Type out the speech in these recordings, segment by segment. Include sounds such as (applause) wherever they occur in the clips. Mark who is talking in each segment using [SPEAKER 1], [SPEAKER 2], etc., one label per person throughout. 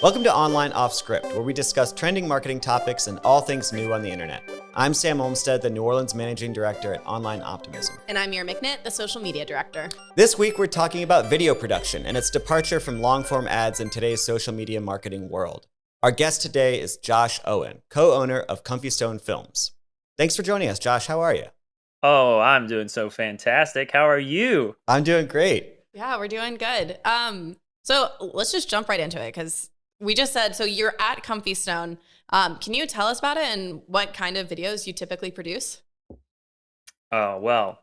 [SPEAKER 1] Welcome to Online Off Script, where we discuss trending marketing topics and all things new on the internet. I'm Sam Olmstead, the New Orleans Managing Director at Online Optimism.
[SPEAKER 2] And I'm Mira McNitt, the Social Media Director.
[SPEAKER 1] This week, we're talking about video production and its departure from long form ads in today's social media marketing world. Our guest today is Josh Owen, co owner of Comfy Stone Films. Thanks for joining us, Josh. How are you?
[SPEAKER 3] Oh, I'm doing so fantastic. How are you?
[SPEAKER 1] I'm doing great.
[SPEAKER 2] Yeah, we're doing good. Um, so let's just jump right into it because we just said so you're at Comfy Stone. Um, can you tell us about it and what kind of videos you typically produce?
[SPEAKER 3] Oh well,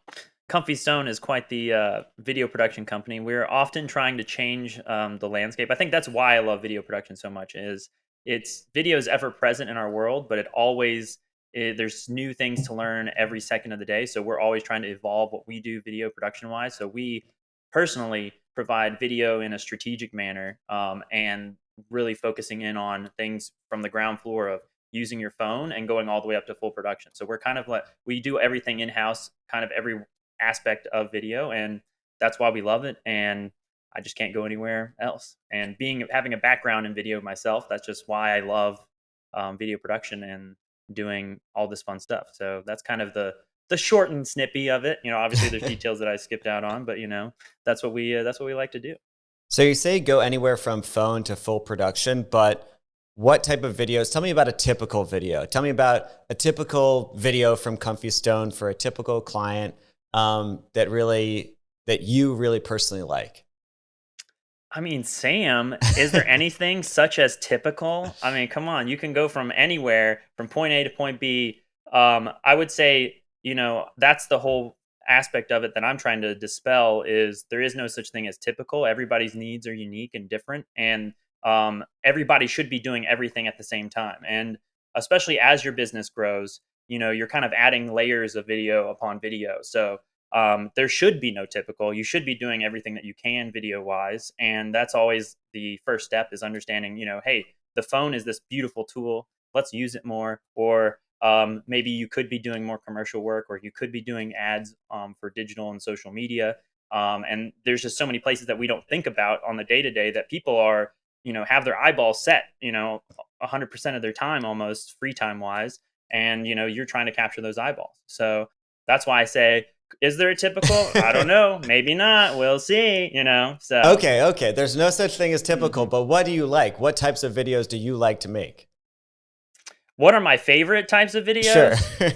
[SPEAKER 3] Comfy Stone is quite the uh, video production company. We're often trying to change um, the landscape. I think that's why I love video production so much. Is it's video is ever present in our world, but it always it, there's new things to learn every second of the day. So we're always trying to evolve what we do video production wise. So we personally provide video in a strategic manner um, and really focusing in on things from the ground floor of using your phone and going all the way up to full production. So we're kind of like we do everything in house, kind of every aspect of video, and that's why we love it. And I just can't go anywhere else. And being having a background in video myself, that's just why I love um, video production and doing all this fun stuff. So that's kind of the the short and snippy of it. You know, obviously there's (laughs) details that I skipped out on, but you know, that's what we uh, that's what we like to do.
[SPEAKER 1] So you say go anywhere from phone to full production, but what type of videos? Tell me about a typical video. Tell me about a typical video from Comfy Stone for a typical client um, that really that you really personally like.
[SPEAKER 3] I mean, Sam, is there (laughs) anything such as typical? I mean, come on, you can go from anywhere from point A to point B. Um, I would say, you know, that's the whole aspect of it that I'm trying to dispel is there is no such thing as typical. Everybody's needs are unique and different, and um, everybody should be doing everything at the same time. And especially as your business grows, you know, you're kind of adding layers of video upon video. So um, there should be no typical. You should be doing everything that you can video wise, and that's always the first step is understanding. You know, hey, the phone is this beautiful tool. Let's use it more, or um, maybe you could be doing more commercial work or you could be doing ads um, for digital and social media. Um, and there's just so many places that we don't think about on the day to day that people are you know have their eyeballs set you know 100% of their time almost free time wise and you know you're trying to capture those eyeballs. So that's why i say is there a typical? I don't know. (laughs) Maybe not. We'll see you know so
[SPEAKER 1] okay okay. There's no such thing as typical mm-hmm. but what do you like? What types of videos do you like to make
[SPEAKER 3] what are my favorite types of videos?
[SPEAKER 1] Sure.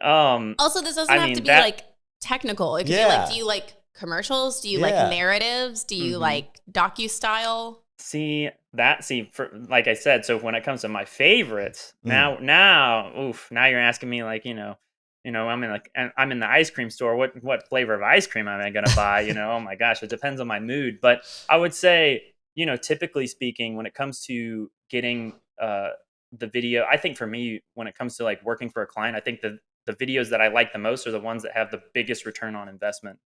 [SPEAKER 1] (laughs)
[SPEAKER 2] um, also, this doesn't I have mean, to be that, like technical. It could yeah. be like, do you like commercials? Do you yeah. like narratives? Do you mm-hmm. like docu style?
[SPEAKER 3] See that? See, for like I said, so when it comes to my favorites, mm. now, now, oof, now you're asking me like, you know, you know, I'm in like I'm in the ice cream store. What what flavor of ice cream am I going (laughs) to buy? You know, oh my gosh, it depends on my mood. But I would say, you know, typically speaking, when it comes to getting uh, the video i think for me when it comes to like working for a client i think the the videos that i like the most are the ones that have the biggest return on investment.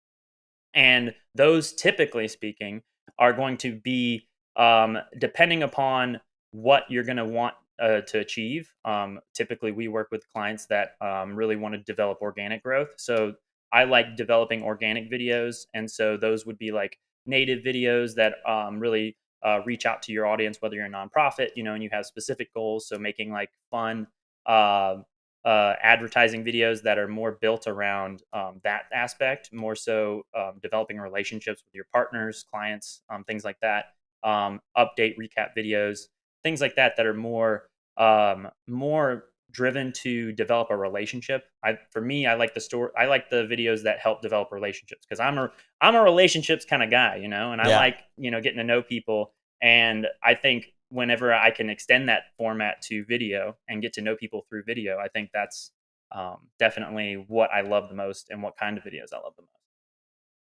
[SPEAKER 3] And those typically speaking are going to be um, depending upon what you're going to want uh, to achieve um, typically we work with clients that um, really want to develop organic growth. So i like developing organic videos and so those would be like native videos that um, really uh, reach out to your audience, whether you're a nonprofit, you know, and you have specific goals. So making like fun uh, uh, advertising videos that are more built around um, that aspect, more so um, developing relationships with your partners, clients, um, things like that. Um, update recap videos, things like that that are more um, more driven to develop a relationship. I for me, I like the story. I like the videos that help develop relationships because I'm a I'm a relationships kind of guy, you know, and I yeah. like you know getting to know people. And I think whenever I can extend that format to video and get to know people through video, I think that's um, definitely what I love the most and what kind of videos I love the most.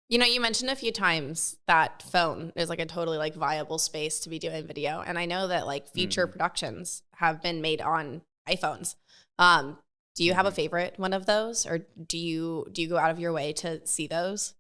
[SPEAKER 2] You know, you mentioned a few times that phone is like a totally like viable space to be doing video. And I know that like feature mm. productions have been made on iPhones. Um, do you have a mm-hmm. favorite one of those, or do you do you go out of your way to see those?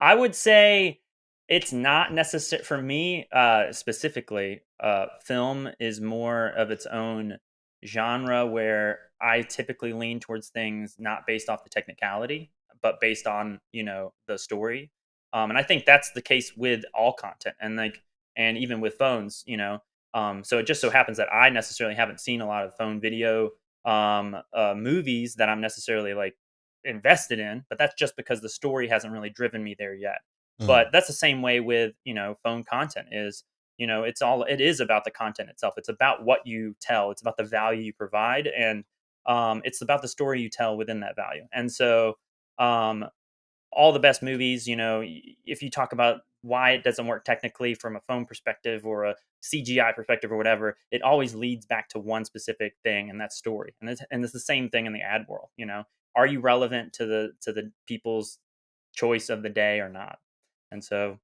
[SPEAKER 3] I would say it's not necessary for me uh, specifically. Uh, film is more of its own genre where I typically lean towards things not based off the technicality, but based on you know the story. Um, and I think that's the case with all content, and like and even with phones, you know, Um, so it just so happens that I necessarily haven't seen a lot of phone video um, uh, movies that I'm necessarily like invested in, but that's just because the story hasn't really driven me there yet. Mm. But that's the same way with you know phone content is you know it's all it is about the content itself. It's about what you tell. It's about the value you provide, and um, it's about the story you tell within that value. And so um, all the best movies, you know, if you talk about why it doesn't work technically from a phone perspective or a CGI perspective or whatever, it always leads back to one specific thing, and that story. And it's, and it's the same thing in the ad world. You know, are you relevant to the to the people's choice of the day or not? And so,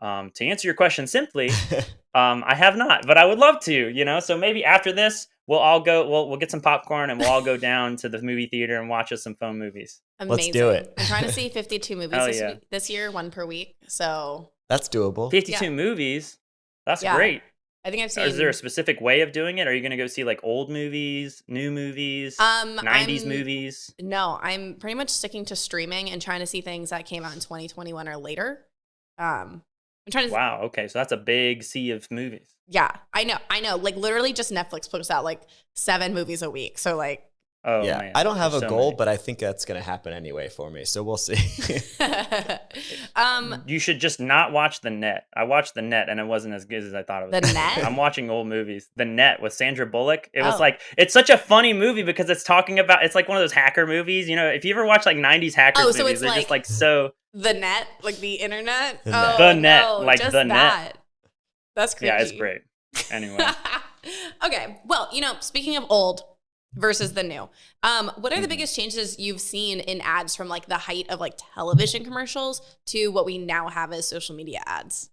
[SPEAKER 3] um, to answer your question simply, (laughs) um, I have not, but I would love to. You know, so maybe after this, we'll all go. We'll we'll get some popcorn and we'll all go down to the movie theater and watch us some phone movies.
[SPEAKER 2] Amazing.
[SPEAKER 1] Let's do it.
[SPEAKER 2] I'm trying to see 52 movies this, yeah. this, year, one per week. So
[SPEAKER 1] that's doable.
[SPEAKER 3] 52 yeah. movies. That's yeah. great.
[SPEAKER 2] I think I've seen.
[SPEAKER 3] Is there a specific way of doing it? Are you going to go see like old movies, new movies, um, 90s I'm, movies?
[SPEAKER 2] No, I'm pretty much sticking to streaming and trying to see things that came out in 2021 or later. Um, I'm trying to.
[SPEAKER 3] Wow. Okay, so that's a big sea of movies.
[SPEAKER 2] Yeah, I know. I know. Like literally, just Netflix puts out like seven movies a week. So like,
[SPEAKER 1] Oh, yeah. Man. I don't have There's a so goal, many. but I think that's going to happen anyway for me. So we'll see. (laughs) (laughs)
[SPEAKER 3] um, you should just not watch The Net. I watched The Net and it wasn't as good as I thought it
[SPEAKER 2] was. The Net? (laughs)
[SPEAKER 3] I'm watching old movies. The Net with Sandra Bullock. It oh. was like, it's such a funny movie because it's talking about, it's like one of those hacker movies. You know, if you ever watch like 90s hacker oh, so movies, they're like just like so.
[SPEAKER 2] The Net? Like the internet?
[SPEAKER 3] The oh, Net, the net no, like The that. Net.
[SPEAKER 2] That's crazy.
[SPEAKER 3] Yeah, it's great. Anyway. (laughs)
[SPEAKER 2] okay. Well, you know, speaking of old, versus the new. Um, what are the mm-hmm. biggest changes you've seen in ads from like the height of like television commercials to what we now have as social media ads?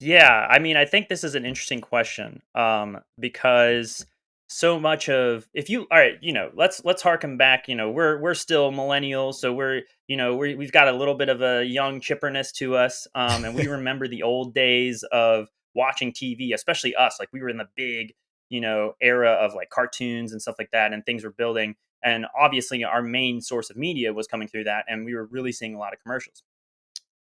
[SPEAKER 3] Yeah, I mean, I think this is an interesting question um, because so much of if you all right, you know, let's let's harken back. You know, we're we're still millennials, so we're you know we we've got a little bit of a young chipperness to us, um, and we (laughs) remember the old days of watching TV, especially us. Like we were in the big you know era of like cartoons and stuff like that and things were building and obviously our main source of media was coming through that and we were really seeing a lot of commercials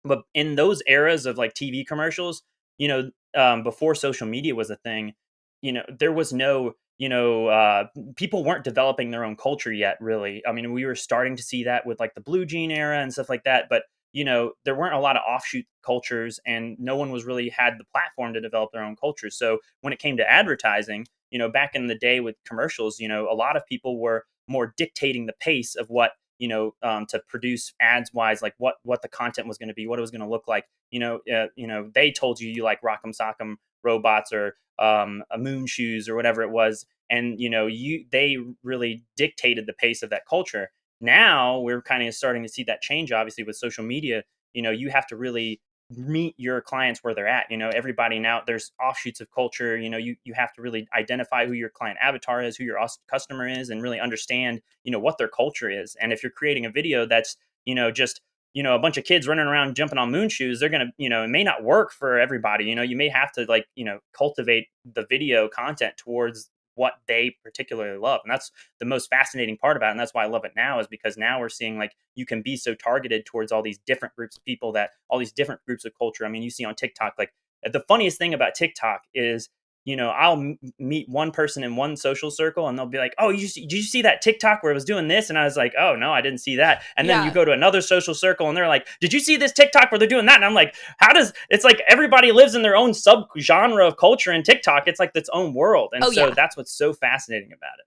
[SPEAKER 3] but in those eras of like tv commercials you know um, before social media was a thing you know there was no you know uh, people weren't developing their own culture yet really i mean we were starting to see that with like the blue jean era and stuff like that but you know there weren't a lot of offshoot cultures and no one was really had the platform to develop their own culture. so when it came to advertising you know back in the day with commercials you know a lot of people were more dictating the pace of what you know um, to produce ads wise like what what the content was going to be what it was going to look like you know uh, you know they told you you like rock'em sock'em robots or um, a moon shoes or whatever it was and you know you they really dictated the pace of that culture. Now we're kind of starting to see that change obviously with social media. You know you have to really meet your clients where they're at. You know everybody now there's offshoots of culture. You know you you have to really identify who your client avatar is who your customer is and really understand you know what their culture is. And if you're creating a video that's you know just you know a bunch of kids running around jumping on moon shoes they're gonna you know it may not work for everybody you know you may have to like you know cultivate the video content towards what they particularly love. And that's the most fascinating part about it. And that's why I love it now is because now we're seeing like you can be so targeted towards all these different groups of people that all these different groups of culture. I mean, you see on TikTok, like the funniest thing about TikTok is you know, I'll m- meet one person in one social circle and they'll be like, "Oh, you see, did you see that TikTok where it was doing this?" And I was like, "Oh no, I didn't see that." And then yeah. you go to another social circle and they're like, "Did you see this TikTok where they're doing that?" And I'm like, "How does it's like everybody lives in their own sub genre of culture in TikTok? It's like its own world." And oh, so yeah. that's what's so fascinating about it.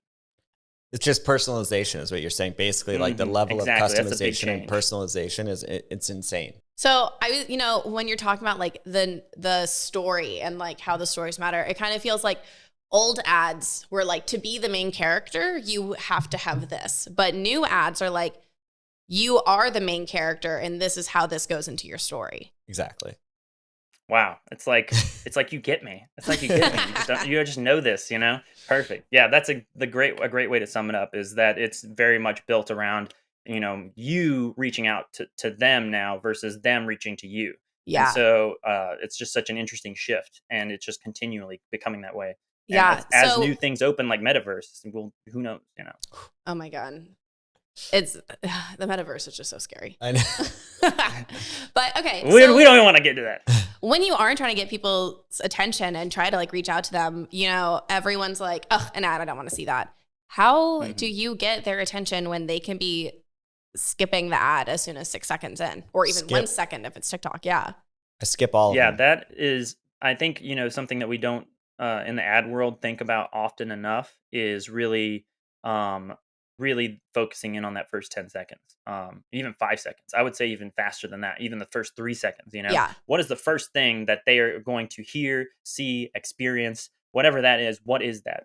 [SPEAKER 1] It's just personalization, is what you're saying. Basically, like mm-hmm. the level exactly. of customization and personalization is it, it's insane.
[SPEAKER 2] So I was, you know, when you're talking about like the the story and like how the stories matter, it kind of feels like old ads were like to be the main character, you have to have this. But new ads are like you are the main character and this is how this goes into your story.
[SPEAKER 1] Exactly.
[SPEAKER 3] Wow, it's like (laughs) it's like you get me. It's like you get me. You just, you just know this, you know. Perfect. Yeah, that's a the great a great way to sum it up is that it's very much built around you know you reaching out to, to them now versus them reaching to you.
[SPEAKER 2] Yeah.
[SPEAKER 3] and so uh, it's just such an interesting shift and it's just continually becoming that way.
[SPEAKER 2] And yeah
[SPEAKER 3] as, as so, new things open like metaverse well who knows you know?
[SPEAKER 2] Oh my god. It's (sighs) the metaverse is just so scary.
[SPEAKER 1] I know. (laughs)
[SPEAKER 2] But okay
[SPEAKER 3] we, so, we don't even want to get to that (laughs)
[SPEAKER 2] when you are trying to get people's attention and try to like reach out to them, you know, everyone's like, oh, an ad, I don't want to see that. How
[SPEAKER 3] Mm-hmm.
[SPEAKER 2] do you get their attention when they can be skipping the ad as soon as six seconds in, or even one
[SPEAKER 1] Skip.
[SPEAKER 2] second if it's TikTok? Yeah.
[SPEAKER 1] I skip all of
[SPEAKER 3] yeah that is i think you know something that we don't uh, in the ad world think about often enough is really um really focusing in on that first 10 seconds um even five seconds i would say even faster than that even the first three seconds you know?
[SPEAKER 2] Yeah.
[SPEAKER 3] what is the first thing that they are going to hear see experience whatever that is what is that?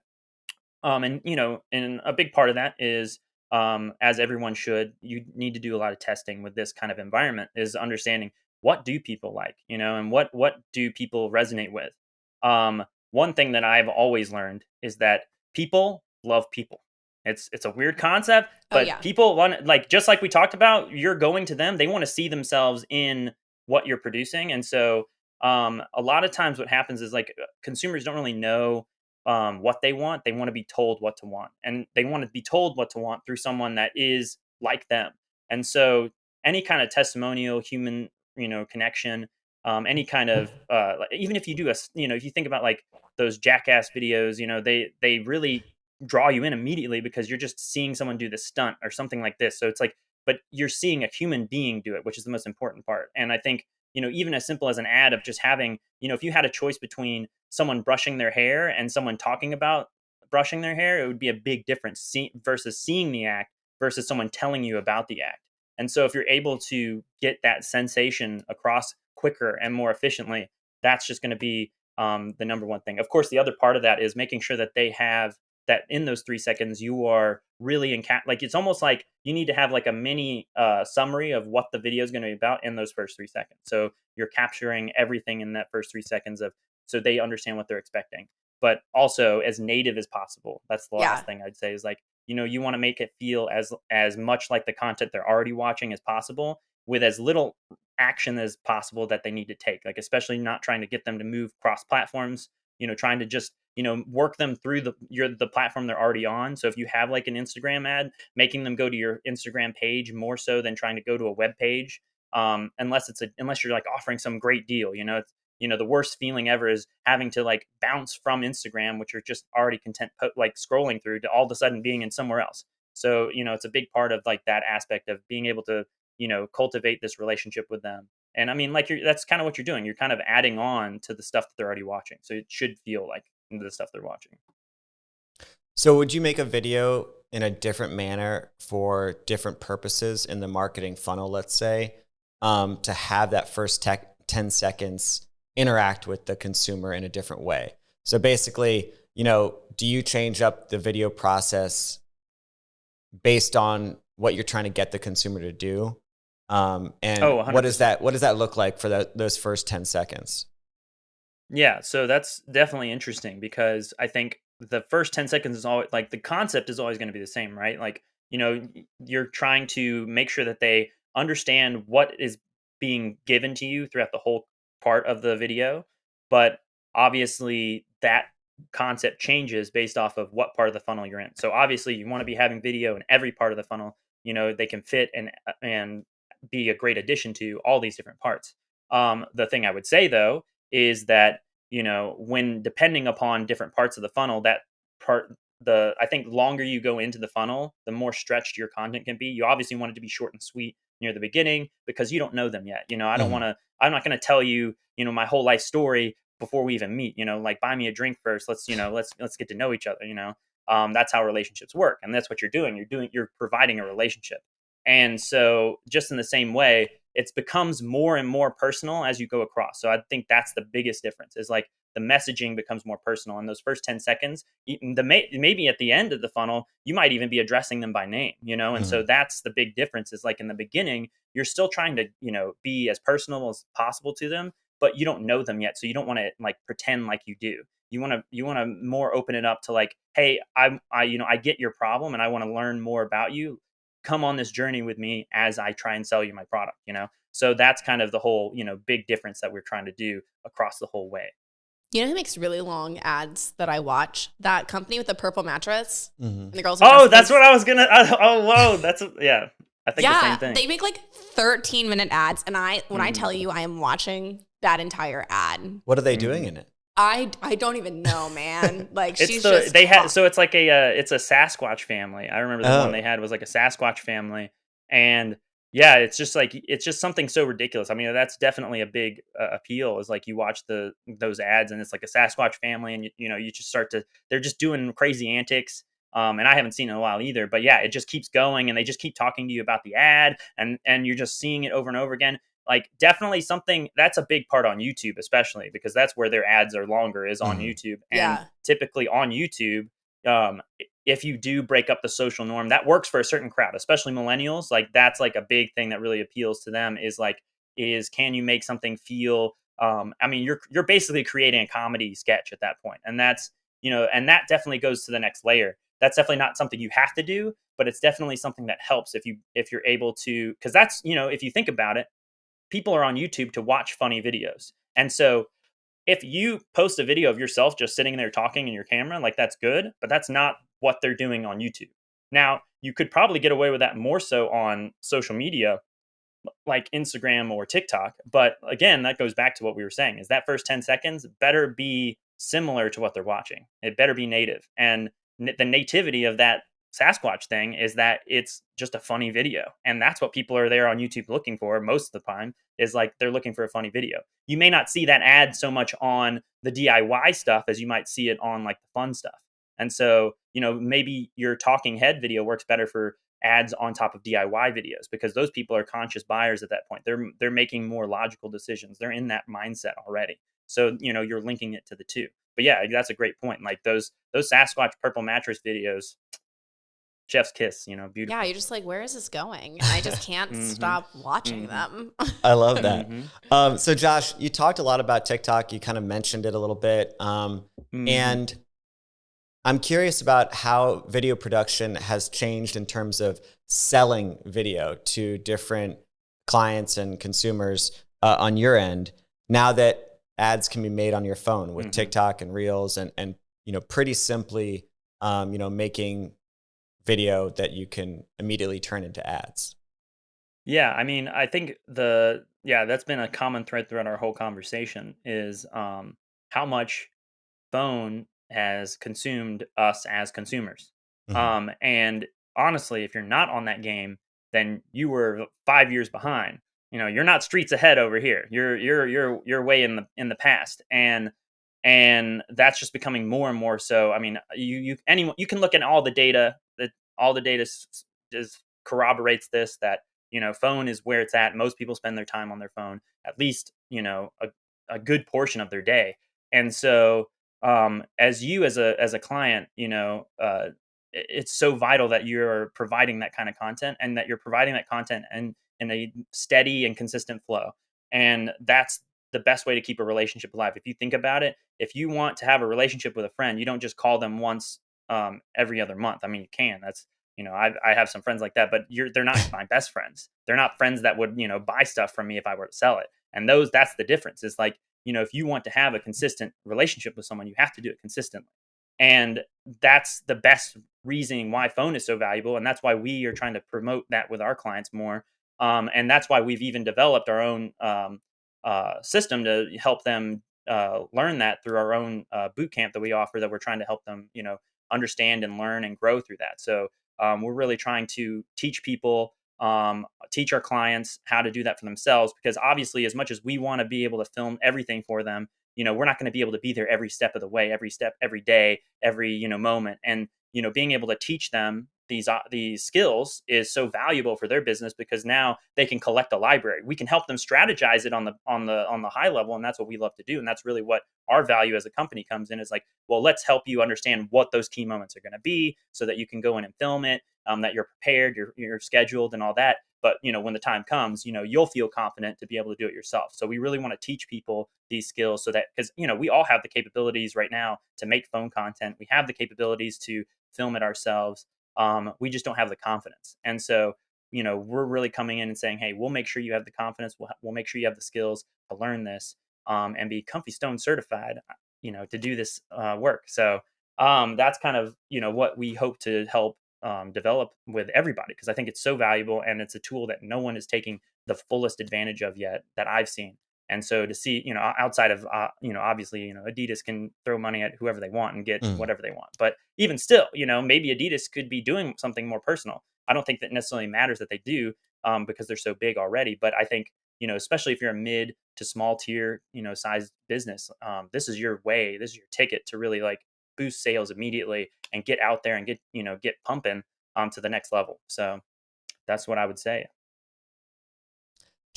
[SPEAKER 3] Um and you know and a big part of that is um as everyone should you need to do a lot of testing with this kind of environment is understanding what do people like you know and what what do people resonate with? Um one thing that i've always learned is that people love people it's it's a weird concept
[SPEAKER 2] Oh,
[SPEAKER 3] but
[SPEAKER 2] yeah.
[SPEAKER 3] people want like just like we talked about you're going to them they want to see themselves in what you're producing and so um a lot of times what happens is like consumers don't really know um what they want they want to be told what to want and they want to be told what to want through someone that is like them and so any kind of testimonial human you know connection um any kind of uh even if you do a you know if you think about like those jackass videos you know they they really draw you in immediately because you're just seeing someone do this stunt or something like this. So it's like but you're seeing a human being do it which is the most important part. And i think you know even as simple as an ad of just having you know if you had a choice between someone brushing their hair and someone talking about brushing their hair it would be a big difference see, versus seeing the act versus someone telling you about the act. And so if you're able to get that sensation across quicker and more efficiently that's just going to be um, the number one thing. Of course the other part of that is making sure that they have that in those three seconds you are really in cap like it's almost like you need to have like a mini uh, summary of what the video is going to be about in those first three seconds. So you're capturing everything in that first three seconds of so they understand what they're expecting. But also as native as possible that's the
[SPEAKER 2] Yeah.
[SPEAKER 3] last thing i'd say is like you know you want to make it feel as as much like the content they're already watching as possible with as little action as possible that they need to take. Like especially not trying to get them to move cross platforms you know trying to just you know work them through the your the platform they're already on. So if you have like an instagram ad making them go to your instagram page more so than trying to go to a web page um unless it's a unless you're like offering some great deal you know it's you know the worst feeling ever is having to like bounce from instagram which you're just already content po- like scrolling through to all of a sudden being in somewhere else. So you know it's a big part of like that aspect of being able to you know cultivate this relationship with them. And i mean like you're that's kind of what you're doing. You're kind of adding on to the stuff that they're already watching. So it should feel like the stuff they're watching
[SPEAKER 1] So, would you make a video in a different manner for different purposes in the marketing funnel, let's say, um, to have that first tech 10 seconds interact with the consumer in a different way? So, basically, you know, do you change up the video process based on what you're trying to get the consumer to do? Um, and
[SPEAKER 3] Oh,
[SPEAKER 1] what does that what does that look like for those first 10 seconds?
[SPEAKER 3] Yeah, so that's definitely interesting because I think the first 10 seconds is always like the concept is always going to be the same, right? Like, you know, you're trying to make sure that they understand what is being given to you throughout the whole part of the video, but obviously that concept changes based off of what part of the funnel you're in. So obviously you want to be having video in every part of the funnel, you know, they can fit and uh, and be a great addition to all these different parts. Um, the thing I would say though is that you know when depending upon different parts of the funnel that part the i think longer you go into the funnel the more stretched your content can be. You obviously want it to be short and sweet near the beginning because you don't know them yet you know? I don't
[SPEAKER 1] Mhm.
[SPEAKER 3] want to i'm not going to tell you you know my whole life story before we even meet you know? Like buy me a drink first. Let's you know let's let's get to know each other you know? Um, that's how relationships work and that's what you're doing. You're doing you're providing a relationship. And so just in the same way it becomes more and more personal as you go across. So i think that's the biggest difference is like the messaging becomes more personal in those first 10 seconds. The may, maybe at the end of the funnel you might even be addressing them by name you know? And so mm-hmm. that's the big difference is like in the beginning you're still trying to you know be as personal as possible to them but you don't know them yet so you don't want to like pretend like you do. You want to you want to more open it up to like hey I'm i you know i get your problem and i want to learn more about you come on this journey with me as i try and sell you my product you know so that's kind of the whole you know big difference that we're trying to do across the whole way
[SPEAKER 2] You know who makes really long ads that I watch? That company with the purple mattress.
[SPEAKER 1] Mm-hmm.
[SPEAKER 2] And the girls.
[SPEAKER 3] oh that's what i was gonna oh, oh whoa that's a, yeah i think the
[SPEAKER 2] yeah,
[SPEAKER 3] same thing
[SPEAKER 2] they make like 13 minute ads, and I when I tell
[SPEAKER 3] Mhm.
[SPEAKER 2] you I am watching that entire ad.
[SPEAKER 1] What are they doing in it?
[SPEAKER 2] I, I don't even know, man. (laughs) Like
[SPEAKER 3] it's
[SPEAKER 2] she's
[SPEAKER 3] the
[SPEAKER 2] just
[SPEAKER 3] they had so it's like a uh, it's a Sasquatch family. I remember the
[SPEAKER 1] Oh.
[SPEAKER 3] one they had was like a Sasquatch family, and yeah, it's just like it's just something so ridiculous. I mean, that's definitely a big uh, appeal. Is like you watch the those ads and it's like a Sasquatch family, and you, you know you just start to they're just doing crazy antics. Um, and I haven't seen it in a while either, but yeah, it just keeps going, and they just keep talking to you about the ad, and and you're just seeing it over and over again. Like definitely something that's a big part on YouTube, especially because that's where their ads are longer is on
[SPEAKER 1] Mhm.
[SPEAKER 3] YouTube, and
[SPEAKER 2] Yeah.
[SPEAKER 3] typically on YouTube, um, if you do break up the social norm, that works for a certain crowd, especially millennials. Like that's like a big thing that really appeals to them is like is can you make something feel um, I mean you're you're basically creating a comedy sketch at that point. And that's you know, and that definitely goes to the next layer. That's definitely not something you have to do, but it's definitely something that helps if you if you're able to because that's you know, if you think about it, people are on YouTube to watch funny videos. And so if you post a video of yourself just sitting there talking in your camera, like that's good, but that's not what they're doing on YouTube. Now, you could probably get away with that more so on social media like Instagram or TikTok, but again, that goes back to what we were saying is that first 10 seconds better be similar to what they're watching. It better be native. And the nativity of that Sasquatch thing is that it's just a funny video. And that's what people are there on YouTube looking for most of the time is like they're looking for a funny video. You may not see that ad so much on the DIY stuff as you might see it on like the fun stuff. And so, you know, maybe your talking head video works better for ads on top of DIY videos because those people are conscious buyers at that point. They're they're making more logical decisions. They're in that mindset already. So, you know, you're linking it to the two. But yeah, that's a great point. Like those those Sasquatch purple mattress videos, Chef's kiss, you know, beautiful.
[SPEAKER 2] yeah, you're just like, where is this going? And I just can't
[SPEAKER 3] Mhm.
[SPEAKER 2] stop watching
[SPEAKER 3] Mhm.
[SPEAKER 2] them. (laughs)
[SPEAKER 1] I love that.
[SPEAKER 3] Mhm.
[SPEAKER 1] Um, so, Josh, you talked a lot about TikTok. You kind of mentioned it a little bit. Um,
[SPEAKER 3] Mhm.
[SPEAKER 1] And I'm curious about how video production has changed in terms of selling video to different clients and consumers uh, on your end now that ads can be made on your phone with
[SPEAKER 3] Mhm.
[SPEAKER 1] TikTok and Reels and, and you know, pretty simply, um, you know, making video that you can immediately turn into ads.
[SPEAKER 3] Yeah, I mean, I think the yeah, that's been a common thread throughout our whole conversation is um how much phone has consumed us as consumers.
[SPEAKER 1] Mhm.
[SPEAKER 3] Um and honestly, if you're not on that game, then you were 5 years behind. You know, you're not streets ahead over here. You're you're you're you're way in the in the past. And and that's just becoming more and more so. I mean, you you anyone you can look at all the data all the data just corroborates this that you know phone is where it's at most people spend their time on their phone at least you know a, a good portion of their day. And so um as you as a as a client you know uh it's so vital that you're providing that kind of content and that you're providing that content and in a steady and consistent flow. And that's the best way to keep a relationship alive. If you think about it if you want to have a relationship with a friend you don't just call them once um every other month. I mean you can that's you know I, I have some friends like that but you're they're not my best friends. They're not friends that would you know buy stuff from me if i were to sell it. And those that's the difference. Is like you know if you want to have a consistent relationship with someone you have to do it consistently. And that's the best reasoning why phone is so valuable and that's why we are trying to promote that with our clients more um, and that's why we've even developed our own um, uh, system to help them uh, learn that through our own uh, boot camp that we offer that we're trying to help them you know understand and learn and grow through that. So um, we're really trying to teach people um, teach our clients how to do that for themselves because obviously as much as we want to be able to film everything for them you know we're not going to be able to be there every step of the way every step every day every you know moment. And you know being able to teach them these uh, these skills is so valuable for their business because now they can collect a library. We can help them strategize it on the on the on the high level and that's what we love to do and that's really what our value as a company comes in is like well let's help you understand what those key moments are going to be so that you can go in and film it um, that you're prepared you're, you're scheduled and all that. But you know when the time comes you know you'll feel confident to be able to do it yourself. So we really want to teach people these skills so that because you know we all have the capabilities right now to make phone content. We have the capabilities to film it ourselves um, we just don't have the confidence. And so you know we're really coming in and saying hey we'll make sure you have the confidence. We'll, we'll make sure you have the skills to learn this um, and be comfy stone certified you know to do this uh, work. So um, that's kind of you know what we hope to help um, develop with everybody because i think it's so valuable and it's a tool that no one is taking the fullest advantage of yet that i've seen And so to see, you know, outside of, uh, you know, obviously, you know, Adidas can throw money at whoever they want and get
[SPEAKER 1] Mm.
[SPEAKER 3] whatever they want. But even still, you know, maybe Adidas could be doing something more personal. I don't think that necessarily matters that they do um, because they're so big already. But I think, you know, especially if you're a mid to small tier, you know, size business, um, this is your way, this is your ticket to really like boost sales immediately and get out there and get, you know, get pumping um, to the next level. So that's what I would say.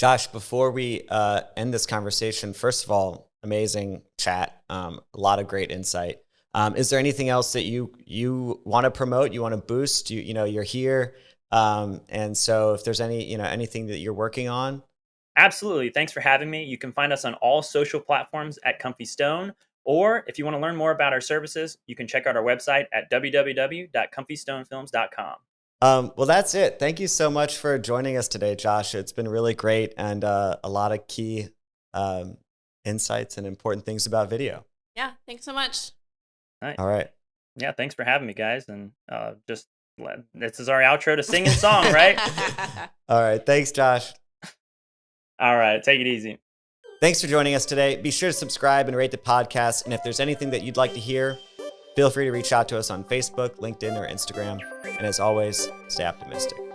[SPEAKER 1] Josh, before we uh, end this conversation, first of all, amazing chat, um, a lot of great insight. Um, is there anything else that you you want to promote? You want to boost? You you know you're here, um, and so if there's any you know anything that you're working on,
[SPEAKER 3] Absolutely. Thanks for having me. You can find us on all social platforms at Comfy Stone. Or if you want to learn more about our services, you can check out our website at www.comfystonefilms.com.
[SPEAKER 1] Um, well, that's it. Thank you so much for joining us today, Josh. It's been really great and uh, a lot of key um, insights and important things about video.
[SPEAKER 2] Yeah. Thanks so much.
[SPEAKER 1] All right.
[SPEAKER 3] Yeah, thanks for having me, guys. And uh, just let, this is our outro to sing and song, right? (laughs)
[SPEAKER 1] All right. Thanks, Josh.
[SPEAKER 3] All right, take it easy.
[SPEAKER 1] Thanks for joining us today. Be sure to subscribe and rate the podcast. And if there's anything that you'd like to hear, feel free to reach out to us on Facebook, LinkedIn, or Instagram. And as always, stay optimistic.